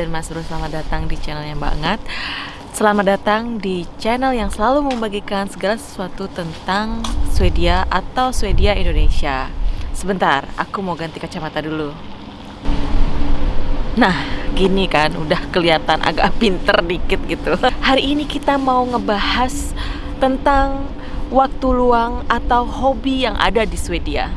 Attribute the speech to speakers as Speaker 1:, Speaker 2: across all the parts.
Speaker 1: Mbak dan Mas Bro, selamat datang di channelnya banget Selamat datang di channel yang selalu membagikan segala sesuatu tentang Swedia atau Swedia Indonesia. Sebentar, aku mau ganti kacamata dulu. Nah, gini kan, udah kelihatan agak pinter dikit gitu. Hari ini kita mau ngebahas tentang waktu luang atau hobi yang ada di Swedia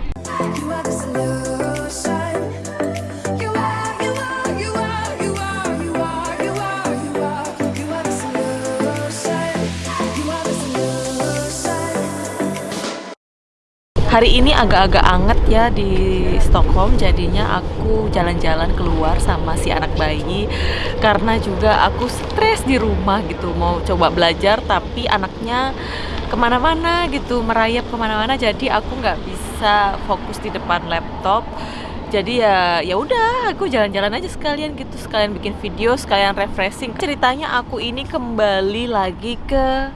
Speaker 1: Hari ini agak-agak anget ya di Stockholm. Jadinya aku jalan-jalan keluar sama si anak bayi Karena juga aku stres di rumah gitu. Mau coba belajar tapi anaknya ke mana-mana gitu Merayap ke mana-mana. Jadi aku nggak bisa fokus di depan laptop. Jadi ya ya udah aku jalan-jalan aja sekalian gitu. Sekalian bikin video sekalian refreshing. Ceritanya aku ini kembali lagi ke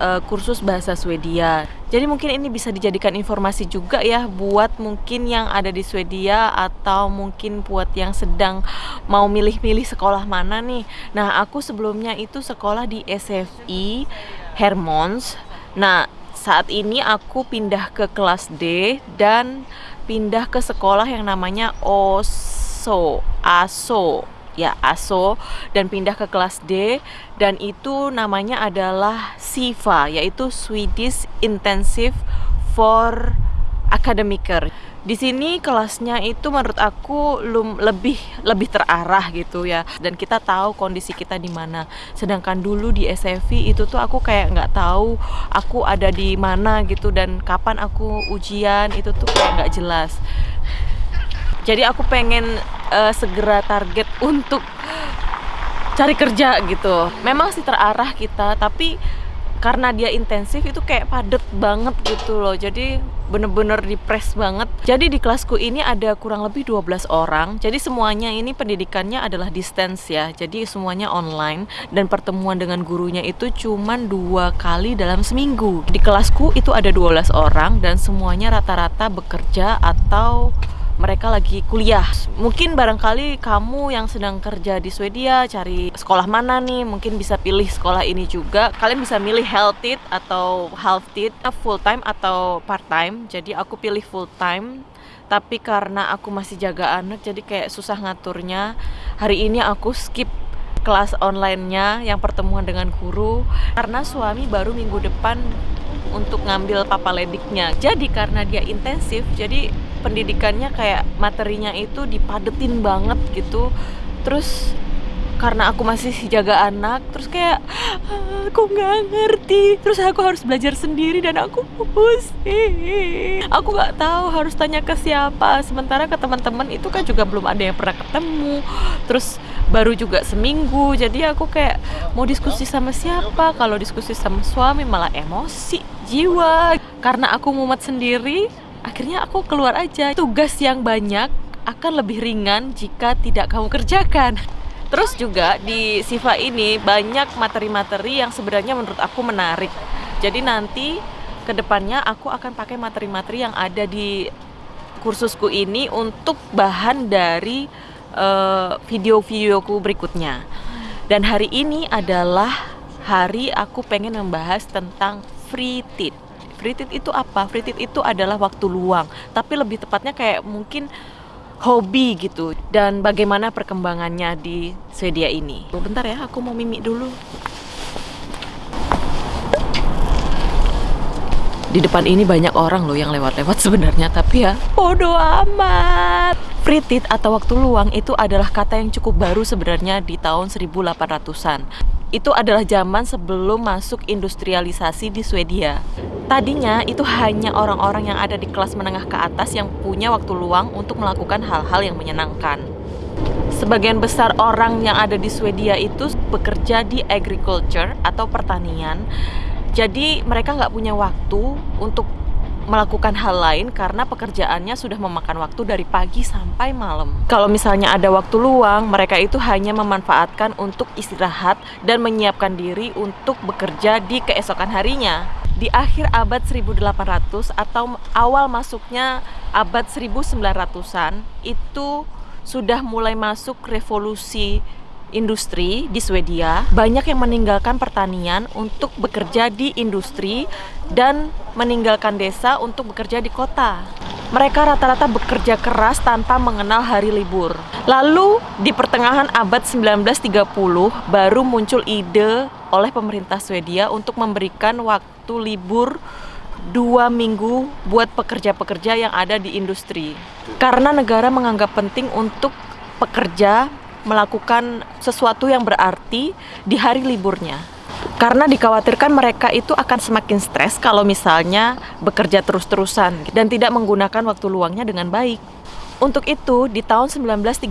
Speaker 1: eh, kursus bahasa Swedia. Jadi mungkin ini bisa dijadikan informasi juga ya buat mungkin yang ada di Swedia atau mungkin buat yang sedang mau milih-milih sekolah mana nih. Nah, aku sebelumnya itu sekolah di SFI Hermons. Nah, saat ini aku pindah ke kelas D dan pindah ke sekolah yang namanya OSO, ASO ya ASO dan pindah ke kelas D dan itu namanya adalah SIFA yaitu Swedish Intensive for Academicer. Di sini kelasnya itu menurut aku lum, lebih lebih terarah gitu ya dan kita tahu kondisi kita di mana. Sedangkan dulu di SFI itu tuh aku kayak nggak tahu aku ada di mana gitu dan kapan aku ujian itu tuh kayak nggak jelas. Jadi aku pengen eh, segera target untuk cari kerja gitu. Memang sih terarah kita, tapi karena dia intensif itu kayak padet banget gitu loh. Jadi bener-bener dipres banget. Jadi di kelasku ini ada kurang lebih 12 orang. Jadi semuanya ini pendidikannya adalah distance ya. Jadi semuanya online dan pertemuan dengan gurunya itu cuman dua kali dalam seminggu. Di kelasku itu ada 12 orang dan semuanya rata-rata bekerja atau mereka lagi kuliah. Mungkin barangkali kamu yang sedang kerja di Swedia cari sekolah mana nih, mungkin bisa pilih sekolah ini juga. Kalian bisa milih health it atau half it, full time atau part time. Jadi aku pilih full time. Tapi karena aku masih jaga anak jadi kayak susah ngaturnya. Hari ini aku skip kelas online-nya yang pertemuan dengan guru karena suami baru minggu depan untuk ngambil papalediknya. Jadi karena dia intensif, jadi pendidikannya kayak materinya itu dipadetin banget gitu. Terus karena aku masih jaga anak, terus kayak "Ah, aku nggak ngerti. Terus aku harus belajar sendiri dan aku pusing. Aku nggak tahu harus tanya ke siapa. Sementara ke teman-teman itu kan juga belum ada yang pernah ketemu. Terus baru juga seminggu jadi aku kayak mau diskusi sama siapa kalau diskusi sama suami malah emosi jiwa karena aku mumet sendiri akhirnya aku keluar aja tugas yang banyak akan lebih ringan jika tidak kamu kerjakan terus juga di Siva ini banyak materi-materi yang sebenarnya menurut aku menarik jadi nanti ke depannya aku akan pakai materi-materi yang ada di kursusku ini untuk bahan dari eh, video-videoku berikutnya. Dan hari ini adalah hari aku pengen membahas tentang free tit. Free tit itu apa? Free tit itu adalah waktu luang, tapi lebih tepatnya kayak mungkin hobi gitu. Dan bagaimana perkembangannya di Swedia ini. Bentar ya, aku mau mimik dulu. Di depan ini banyak orang loh yang lewat-lewat sebenarnya tapi ya bodoh amat free atau waktu luang itu adalah kata yang cukup baru sebenarnya di tahun 1800-an itu adalah zaman sebelum masuk industrialisasi di Swedia. Tadinya itu hanya orang-orang yang ada di kelas menengah ke atas yang punya waktu luang untuk melakukan hal-hal yang menyenangkan. Sebagian besar orang yang ada di Swedia itu bekerja di agriculture atau pertanian. Jadi mereka nggak punya waktu untuk melakukan hal lain karena pekerjaannya sudah memakan waktu dari pagi sampai malam. Kalau misalnya ada waktu luang, mereka itu hanya memanfaatkan untuk istirahat dan menyiapkan diri untuk bekerja di keesokan harinya. Di akhir abad 1800 atau awal masuknya abad 1900-an itu sudah mulai masuk revolusi industri di Swedia, banyak yang meninggalkan pertanian untuk bekerja di industri dan meninggalkan desa untuk bekerja di kota. Mereka rata-rata bekerja keras tanpa mengenal hari libur. Lalu di pertengahan abad 1930 baru muncul ide oleh pemerintah Swedia untuk memberikan waktu libur dua minggu buat pekerja-pekerja yang ada di industri. Karena negara menganggap penting untuk pekerja melakukan sesuatu yang berarti di hari liburnya. Karena dikhawatirkan mereka itu akan semakin stres kalau misalnya bekerja terus-terusan dan tidak menggunakan waktu luangnya dengan baik. Untuk itu, di tahun 1936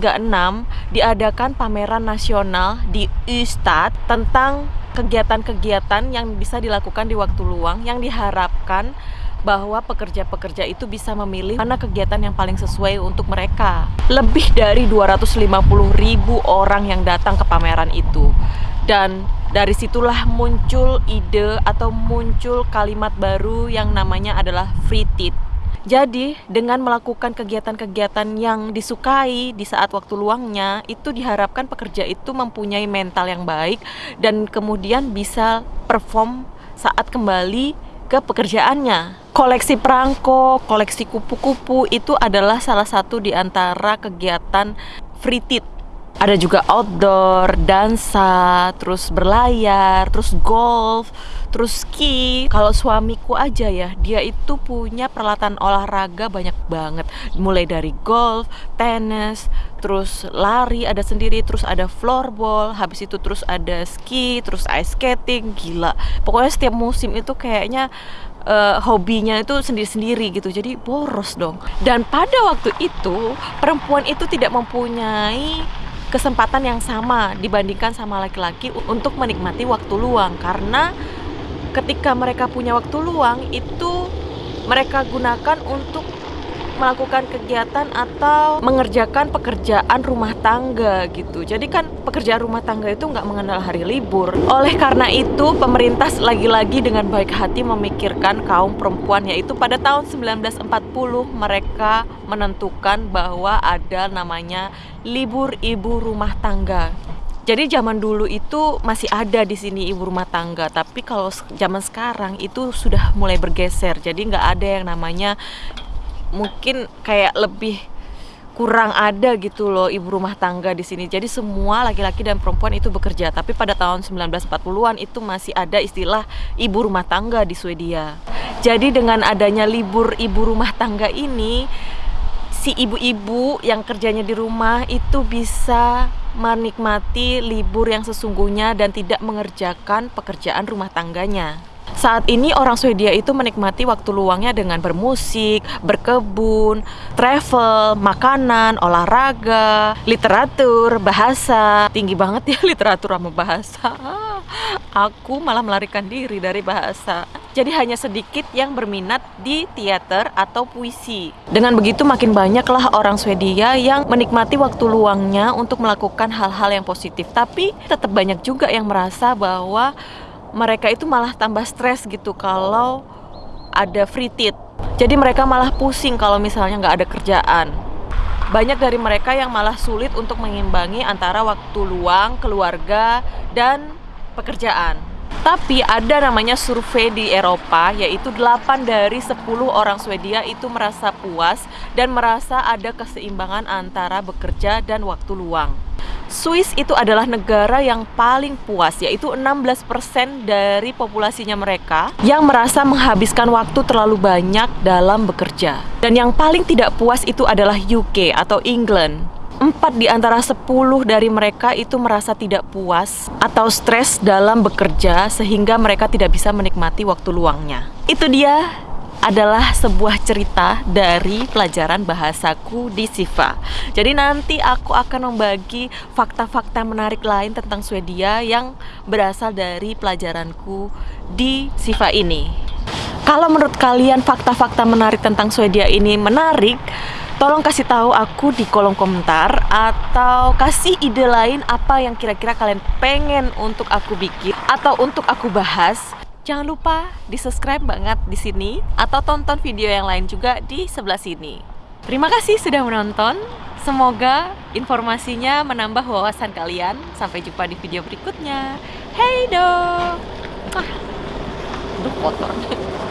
Speaker 1: diadakan pameran nasional di Ystad tentang kegiatan-kegiatan yang bisa dilakukan di waktu luang yang diharapkan bahwa pekerja-pekerja itu bisa memilih mana kegiatan yang paling sesuai untuk mereka. Lebih dari 250 ribu orang yang datang ke pameran itu. Dan dari situlah muncul ide atau muncul kalimat baru yang namanya adalah free tit. Jadi, dengan melakukan kegiatan-kegiatan yang disukai di saat waktu luangnya, itu diharapkan pekerja itu mempunyai mental yang baik dan kemudian bisa perform saat kembali ke pekerjaannya. Koleksi perangko, koleksi kupu-kupu itu adalah salah satu di antara kegiatan free tit. Ada juga outdoor, dansa, terus berlayar, terus golf, terus ski. Kalau suamiku aja ya, dia itu punya peralatan olahraga banyak banget. Mulai dari golf, tenis, terus lari ada sendiri, terus ada floorball, habis itu terus ada ski, terus ice skating, gila. Pokoknya setiap musim itu kayaknya uh, hobinya itu sendiri-sendiri gitu jadi boros dong dan pada waktu itu perempuan itu tidak mempunyai kesempatan yang sama dibandingkan sama laki-laki untuk menikmati waktu luang. Karena ketika mereka punya waktu luang itu mereka gunakan untuk melakukan kegiatan atau mengerjakan pekerjaan rumah tangga gitu. Jadi kan pekerjaan rumah tangga itu nggak mengenal hari libur. Oleh karena itu pemerintah lagi-lagi dengan baik hati memikirkan kaum perempuan yaitu pada tahun 1940 mereka menentukan bahwa ada namanya libur ibu rumah tangga. Jadi zaman dulu itu masih ada di sini ibu rumah tangga, tapi kalau zaman sekarang itu sudah mulai bergeser. Jadi nggak ada yang namanya mungkin kayak lebih kurang ada gitu loh ibu rumah tangga di sini. Jadi semua laki-laki dan perempuan itu bekerja. Tapi pada tahun 1940-an itu masih ada istilah ibu rumah tangga di Swedia. Jadi dengan adanya libur ibu rumah tangga ini si ibu-ibu yang kerjanya di rumah itu bisa menikmati libur yang sesungguhnya dan tidak mengerjakan pekerjaan rumah tangganya. Saat ini orang Swedia itu menikmati waktu luangnya dengan bermusik, berkebun, travel, makanan, olahraga, literatur, bahasa. Tinggi banget ya literatur sama bahasa. Aku malah melarikan diri dari bahasa. Jadi hanya sedikit yang berminat di teater atau puisi. Dengan begitu makin banyaklah orang Swedia yang menikmati waktu luangnya untuk melakukan hal-hal yang positif. Tapi tetap banyak juga yang merasa bahwa mereka itu malah tambah stres gitu kalau ada free tit. Jadi mereka malah pusing kalau misalnya nggak ada kerjaan. Banyak dari mereka yang malah sulit untuk mengimbangi antara waktu luang, keluarga, dan pekerjaan. Tapi ada namanya survei di Eropa yaitu 8 dari 10 orang Swedia itu merasa puas dan merasa ada keseimbangan antara bekerja dan waktu luang. Swiss itu adalah negara yang paling puas yaitu 16% dari populasinya mereka yang merasa menghabiskan waktu terlalu banyak dalam bekerja. Dan yang paling tidak puas itu adalah UK atau England. Empat di antara sepuluh dari mereka itu merasa tidak puas atau stres dalam bekerja sehingga mereka tidak bisa menikmati waktu luangnya. Itu dia adalah sebuah cerita dari pelajaran bahasaku di Siva. Jadi nanti aku akan membagi fakta-fakta menarik lain tentang Swedia yang berasal dari pelajaranku di Siva ini. Kalau menurut kalian fakta-fakta menarik tentang Swedia ini menarik, tolong kasih tahu aku di kolom komentar atau kasih ide lain apa yang kira-kira kalian pengen untuk aku bikin atau untuk aku bahas Jangan lupa di-subscribe banget di sini atau tonton video yang lain juga di sebelah sini. Terima kasih sudah menonton. Semoga informasinya menambah wawasan kalian. Sampai jumpa di video berikutnya. Hey do. Ah, Duh kotor.